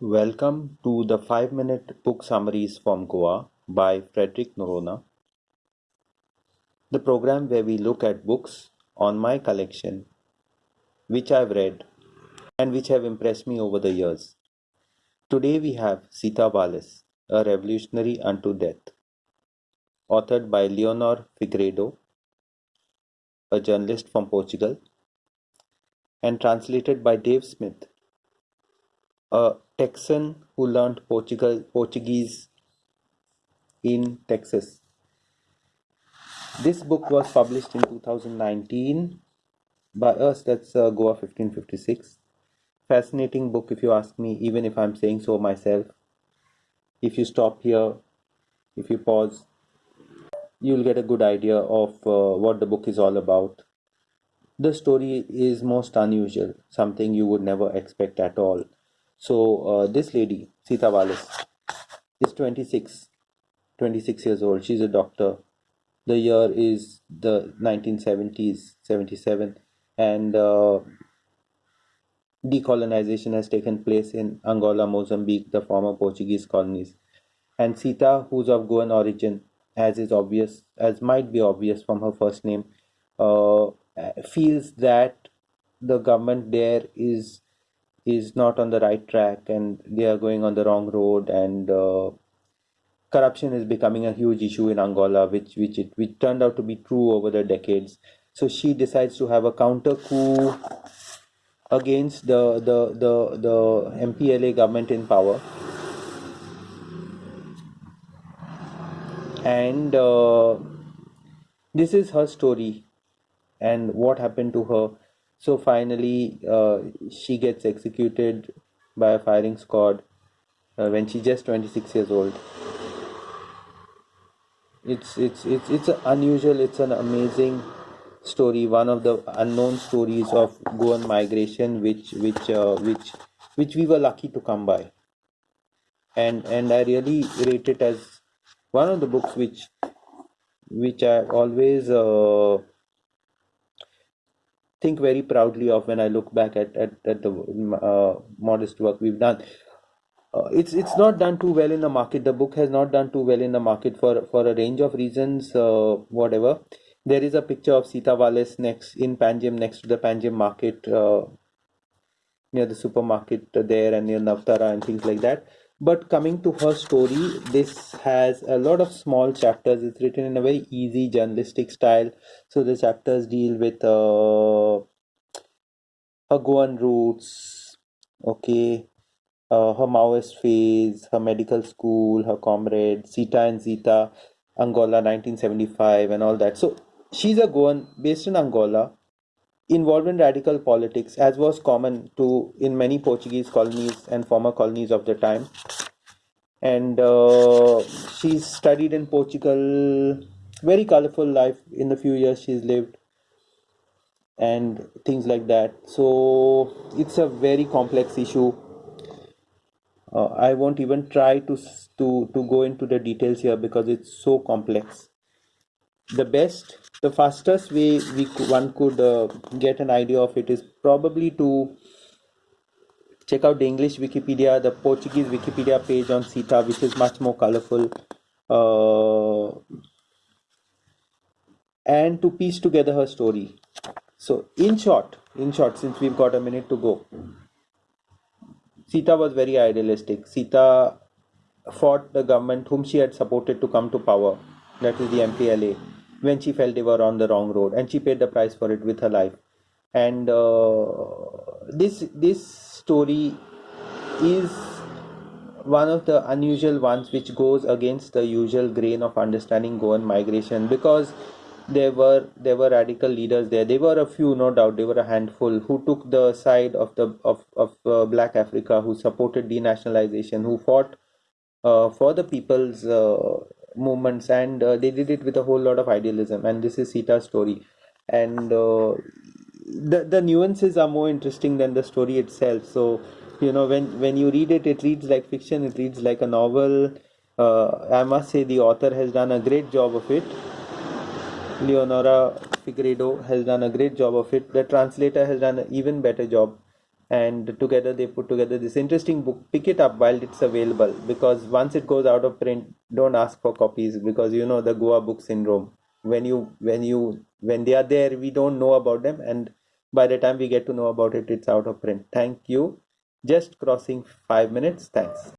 Welcome to the 5 minute book summaries from Goa by Frederick Noronha. the program where we look at books on my collection which I've read and which have impressed me over the years. Today we have Sita Valles, A Revolutionary Unto Death, authored by Leonor Figueiredo, a journalist from Portugal, and translated by Dave Smith, a Texan who learned Portugal, Portuguese in Texas. This book was published in 2019 by us, that's uh, Goa 1556. Fascinating book, if you ask me, even if I'm saying so myself. If you stop here, if you pause, you'll get a good idea of uh, what the book is all about. The story is most unusual, something you would never expect at all. So, uh, this lady, Sita Valles, is 26, 26 years old. She's a doctor. The year is the 1970s, 77, and uh, decolonization has taken place in Angola, Mozambique, the former Portuguese colonies. And Sita, who's of Goan origin, as is obvious, as might be obvious from her first name, uh, feels that the government there is is not on the right track and they are going on the wrong road and uh, corruption is becoming a huge issue in Angola, which which it which turned out to be true over the decades. So she decides to have a counter coup against the the the the MPLA government in power, and uh, this is her story and what happened to her. So finally, uh, she gets executed by a firing squad uh, when she's just 26 years old. It's it's it's it's unusual. It's an amazing story one of the unknown stories of goan migration which which uh, which which we were lucky to come by. And and i really rate it as one of the books which which i always uh, think very proudly of when i look back at at, at the uh, modest work we've done. Uh, it's it's not done too well in the market. The book has not done too well in the market for for a range of reasons uh, whatever. There is a picture of Sita Valles next in Panjim next to the Panjim market uh, near the supermarket there and near Navtara and things like that but coming to her story this has a lot of small chapters. It's written in a very easy journalistic style. So the chapters deal with uh, her Goan roots okay? Uh, her Maoist phase, her medical school, her comrade, Sita and Zita, Angola 1975, and all that. So she's a Goan based in Angola, involved in radical politics, as was common to in many Portuguese colonies and former colonies of the time. And uh, she's studied in Portugal, very colorful life in the few years she's lived and things like that so it's a very complex issue uh, I won't even try to to to go into the details here because it's so complex. The best, the fastest way we one could uh, get an idea of it is probably to check out the English Wikipedia, the Portuguese Wikipedia page on Sita, which is much more colorful, uh, and to piece together her story. So, in short, in short, since we've got a minute to go, Sita was very idealistic. Sita fought the government whom she had supported to come to power, that is the MPLA, when she felt they were on the wrong road, and she paid the price for it with her life. And uh, this this story is one of the unusual ones which goes against the usual grain of understanding Goan migration because there were there were radical leaders there there were a few no doubt there were a handful who took the side of the of, of uh, black africa who supported denationalization who fought uh, for the people's uh, movements and uh, they did it with a whole lot of idealism and this is sita's story and uh, the the nuances are more interesting than the story itself so you know when when you read it it reads like fiction it reads like a novel uh, i must say the author has done a great job of it Leonora Figueiredo has done a great job of it. The translator has done an even better job. And together they put together this interesting book pick it up while it's available because once it goes out of print don't ask for copies because you know the goa book syndrome when you when you when they are there we don't know about them and by the time we get to know about it it's out of print. Thank you. Just crossing 5 minutes. Thanks